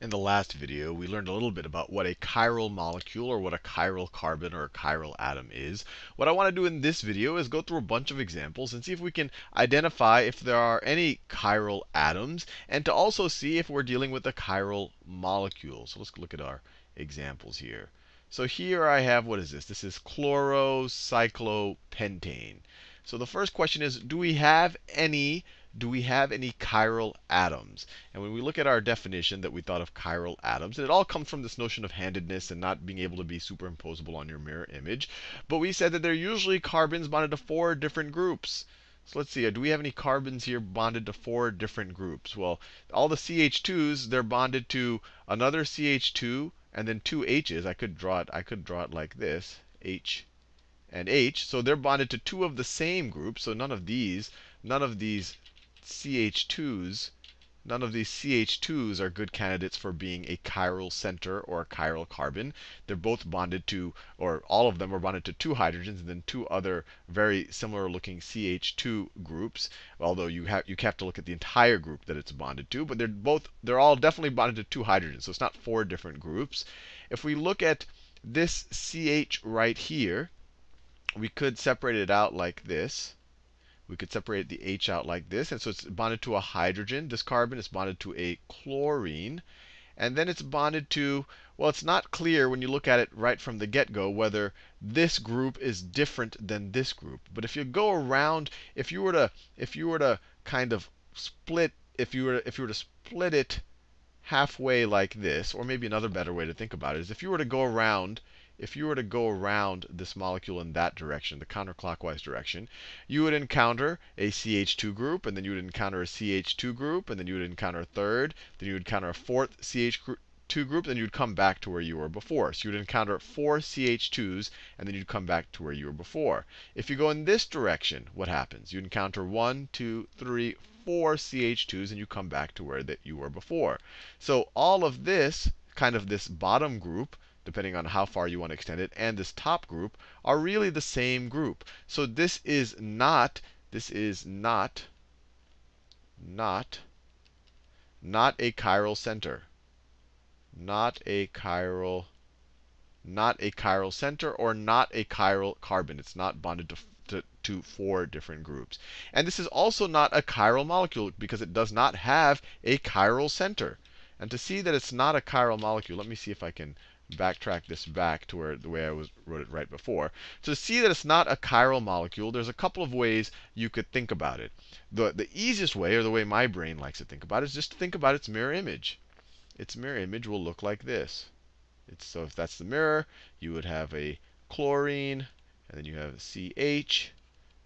In the last video, we learned a little bit about what a chiral molecule or what a chiral carbon or a chiral atom is. What I want to do in this video is go through a bunch of examples and see if we can identify if there are any chiral atoms and to also see if we're dealing with a chiral molecule. So let's look at our examples here. So here I have, what is this? This is chlorocyclopentane. So the first question is, do we have any do we have any chiral atoms? And when we look at our definition that we thought of chiral atoms, and it all comes from this notion of handedness and not being able to be superimposable on your mirror image. But we said that they're usually carbons bonded to four different groups. So let's see, uh, do we have any carbons here bonded to four different groups? Well, all the CH2s, they're bonded to another CH2 and then two H's. I could draw it, I could draw it like this, H and H. So they're bonded to two of the same group. So none of these, none of these CH2s, none of these CH2s are good candidates for being a chiral center or a chiral carbon. They're both bonded to, or all of them are bonded to two hydrogens and then two other very similar looking CH2 groups. Although you have you have to look at the entire group that it's bonded to, but they're both they're all definitely bonded to two hydrogens. So it's not four different groups. If we look at this CH right here, we could separate it out like this we could separate the H out like this. And so it's bonded to a hydrogen. This carbon is bonded to a chlorine. And then it's bonded to, well, it's not clear when you look at it right from the get-go whether this group is different than this group. But if you go around, if you were to, if you were to kind of split, if you were, if you were to split it halfway like this, or maybe another better way to think about it is if you were to go around if you were to go around this molecule in that direction, the counterclockwise direction, you would encounter a CH2 group, and then you would encounter a CH2 group, and then you would encounter a third, then you would encounter a fourth CH2 group, then you'd come back to where you were before. So you would encounter four CH2s, and then you'd come back to where you were before. If you go in this direction, what happens? You encounter one, two, three, four CH2s, and you come back to where that you were before. So all of this, kind of this bottom group, depending on how far you want to extend it, and this top group are really the same group. So this is not, this is not, not, not a chiral center. Not a chiral, not a chiral center or not a chiral carbon. It's not bonded to, to, to four different groups. And this is also not a chiral molecule because it does not have a chiral center. And to see that it's not a chiral molecule, let me see if I can backtrack this back to where the way I was wrote it right before. To see that it's not a chiral molecule, there's a couple of ways you could think about it. The, the easiest way, or the way my brain likes to think about it, is just to think about its mirror image. Its mirror image will look like this. It's, so if that's the mirror, you would have a chlorine, and then you have CH,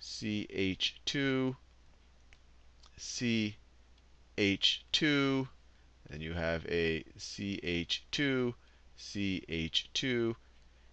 CH2, CH2, and you have a CH2, CH2,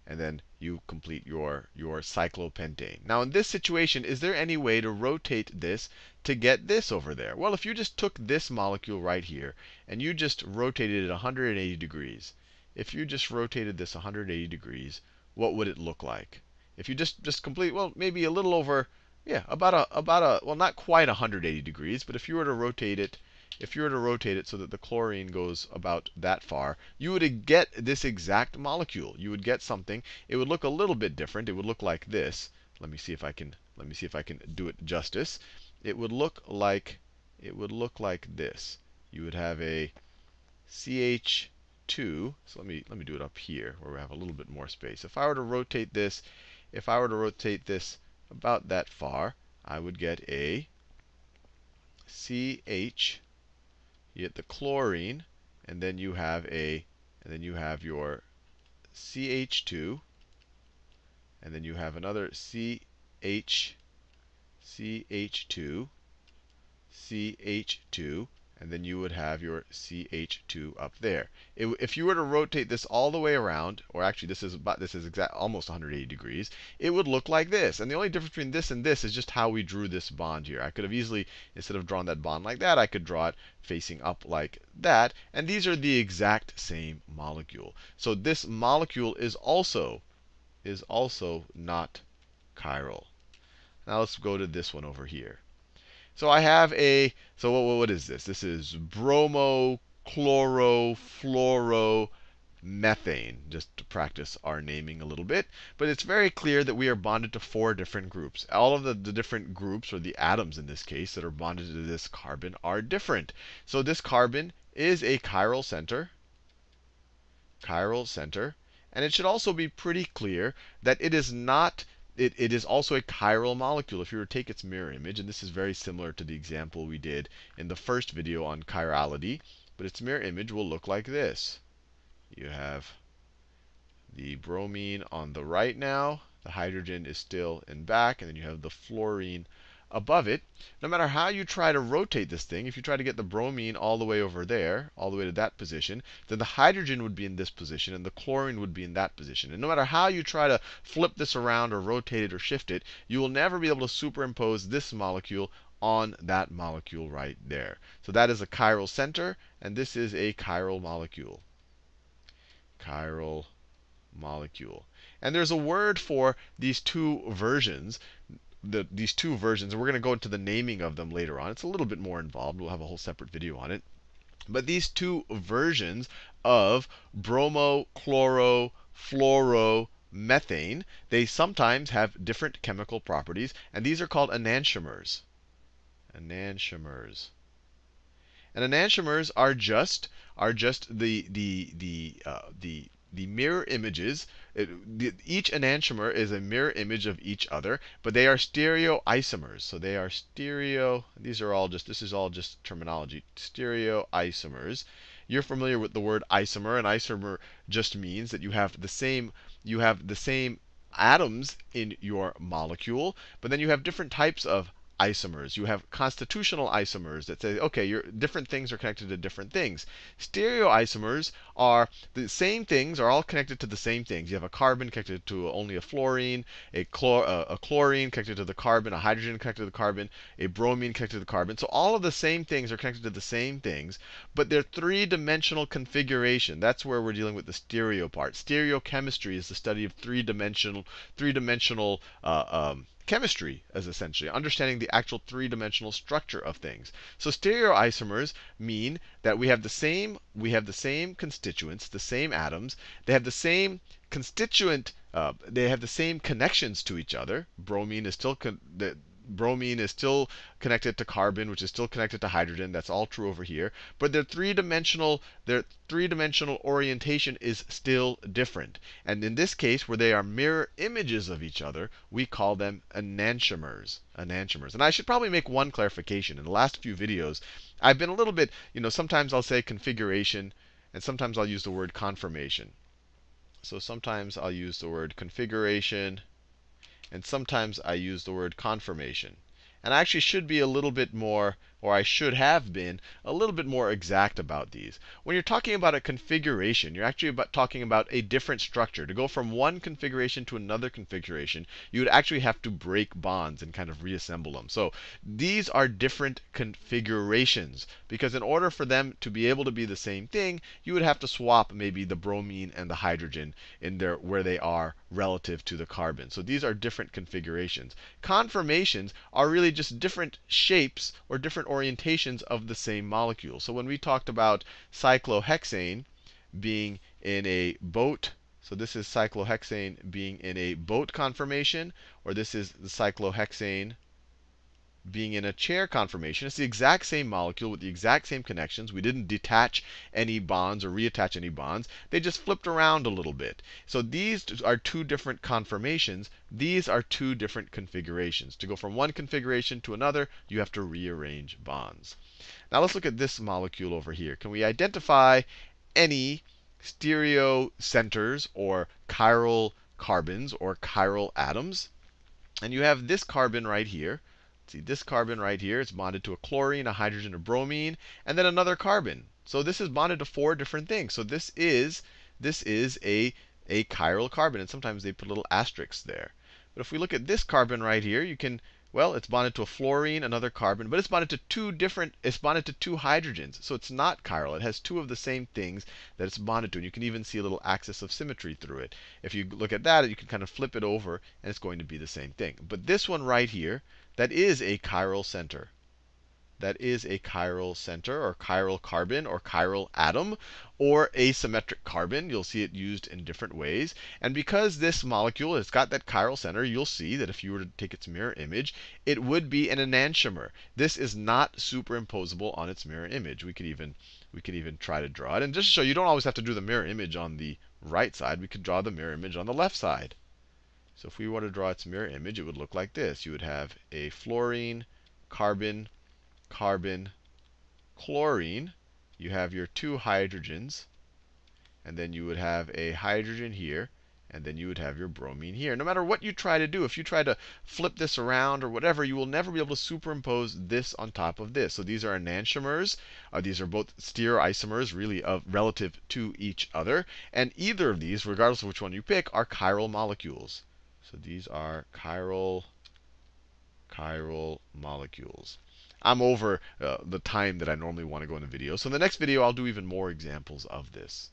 and then you complete your, your cyclopentane. Now, in this situation, is there any way to rotate this to get this over there? Well, if you just took this molecule right here and you just rotated it 180 degrees, if you just rotated this 180 degrees, what would it look like? If you just just complete, well, maybe a little over, yeah, about a about a well, not quite 180 degrees, but if you were to rotate it if you were to rotate it so that the chlorine goes about that far, you would get this exact molecule. You would get something. It would look a little bit different. It would look like this. Let me see if I can let me see if I can do it justice. It would look like it would look like this. You would have a CH2. So let me let me do it up here where we have a little bit more space. If I were to rotate this, if I were to rotate this about that far, I would get a CH you get the chlorine, and then you have a, and then you have your CH2, and then you have another CH, CH2, CH2, and then you would have your CH2 up there. It, if you were to rotate this all the way around, or actually this is about this is exact almost 180 degrees, it would look like this. And the only difference between this and this is just how we drew this bond here. I could have easily, instead of drawing that bond like that, I could draw it facing up like that. And these are the exact same molecule. So this molecule is also is also not chiral. Now let's go to this one over here. So I have a, so what, what is this? This is bromochlorine. methane, just to practice our naming a little bit. But it's very clear that we are bonded to four different groups. All of the, the different groups, or the atoms in this case, that are bonded to this carbon are different. So this carbon is a chiral center. Chiral center. And it should also be pretty clear that it is not it, it is also a chiral molecule. If you were to take its mirror image, and this is very similar to the example we did in the first video on chirality, but its mirror image will look like this. You have the bromine on the right now. The hydrogen is still in back, and then you have the fluorine above it. No matter how you try to rotate this thing, if you try to get the bromine all the way over there, all the way to that position, then the hydrogen would be in this position and the chlorine would be in that position. And no matter how you try to flip this around or rotate it or shift it, you will never be able to superimpose this molecule on that molecule right there. So that is a chiral center, and this is a chiral molecule chiral molecule. And there's a word for these two versions, the, these two versions. And we're going to go into the naming of them later on. It's a little bit more involved. We'll have a whole separate video on it. But these two versions of bromo, chloro, methane, they sometimes have different chemical properties. And these are called enantiomers. Enantiomers. And enantiomers are just are just the the the uh, the the mirror images. Each enantiomer is a mirror image of each other, but they are stereoisomers. So they are stereo. These are all just. This is all just terminology. Stereoisomers. You're familiar with the word isomer. An isomer just means that you have the same you have the same atoms in your molecule, but then you have different types of isomers. You have constitutional isomers that say, okay, different things are connected to different things. Stereoisomers are the same things are all connected to the same things. You have a carbon connected to only a fluorine, a, chlor, a chlorine connected to the carbon, a hydrogen connected to the carbon, a bromine connected to the carbon. So all of the same things are connected to the same things, but they're three-dimensional configuration. That's where we're dealing with the stereo part. Stereochemistry is the study of three-dimensional three-dimensional uh, um, chemistry as essentially understanding the actual three-dimensional structure of things. So stereoisomers mean that we have the same we have the same constituents, the same atoms. They have the same constituent. Uh, they have the same connections to each other. Bromine is still the, bromine is still connected to carbon, which is still connected to hydrogen. That's all true over here. But their three-dimensional their three-dimensional orientation is still different. And in this case, where they are mirror images of each other, we call them enantiomers. Enantiomers. And I should probably make one clarification. In the last few videos, I've been a little bit, you know, sometimes I'll say configuration, and sometimes I'll use the word conformation. So sometimes I'll use the word configuration and sometimes I use the word conformation. And I actually should be a little bit more or I should have been a little bit more exact about these. When you're talking about a configuration, you're actually about talking about a different structure. To go from one configuration to another configuration, you would actually have to break bonds and kind of reassemble them. So these are different configurations because in order for them to be able to be the same thing, you would have to swap maybe the bromine and the hydrogen in there where they are relative to the carbon. So these are different configurations. Conformations are really just different shapes or different orientations of the same molecule. So when we talked about cyclohexane being in a boat, so this is cyclohexane being in a boat conformation, or this is the cyclohexane being in a chair conformation. It's the exact same molecule with the exact same connections. We didn't detach any bonds or reattach any bonds. They just flipped around a little bit. So these are two different conformations. These are two different configurations. To go from one configuration to another, you have to rearrange bonds. Now let's look at this molecule over here. Can we identify any stereocenters or chiral carbons or chiral atoms? And you have this carbon right here. See, this carbon right here is bonded to a chlorine, a hydrogen, a bromine, and then another carbon. So this is bonded to four different things. So this is this is a a chiral carbon, and sometimes they put little asterisks there. But if we look at this carbon right here, you can well, it's bonded to a fluorine, another carbon, but it's bonded to two different, it's bonded to two hydrogens. So it's not chiral. It has two of the same things that it's bonded to. And you can even see a little axis of symmetry through it. If you look at that, you can kind of flip it over, and it's going to be the same thing. But this one right here, that is a chiral center. that is a chiral center or chiral carbon or chiral atom or asymmetric carbon. You'll see it used in different ways. And because this molecule has got that chiral center, you'll see that if you were to take its mirror image, it would be an enantiomer. This is not superimposable on its mirror image. We could even we could even try to draw it. And just to show you don't always have to do the mirror image on the right side, we could draw the mirror image on the left side. So if we were to draw its mirror image, it would look like this. You would have a fluorine, carbon, carbon, chlorine. You have your two hydrogens. And then you would have a hydrogen here. And then you would have your bromine here. No matter what you try to do, if you try to flip this around or whatever, you will never be able to superimpose this on top of this. So these are enantiomers. Uh, these are both stereoisomers, really, of relative to each other. And either of these, regardless of which one you pick, are chiral molecules. So these are chiral, chiral molecules. I'm over uh, the time that I normally want to go in the video. So in the next video, I'll do even more examples of this.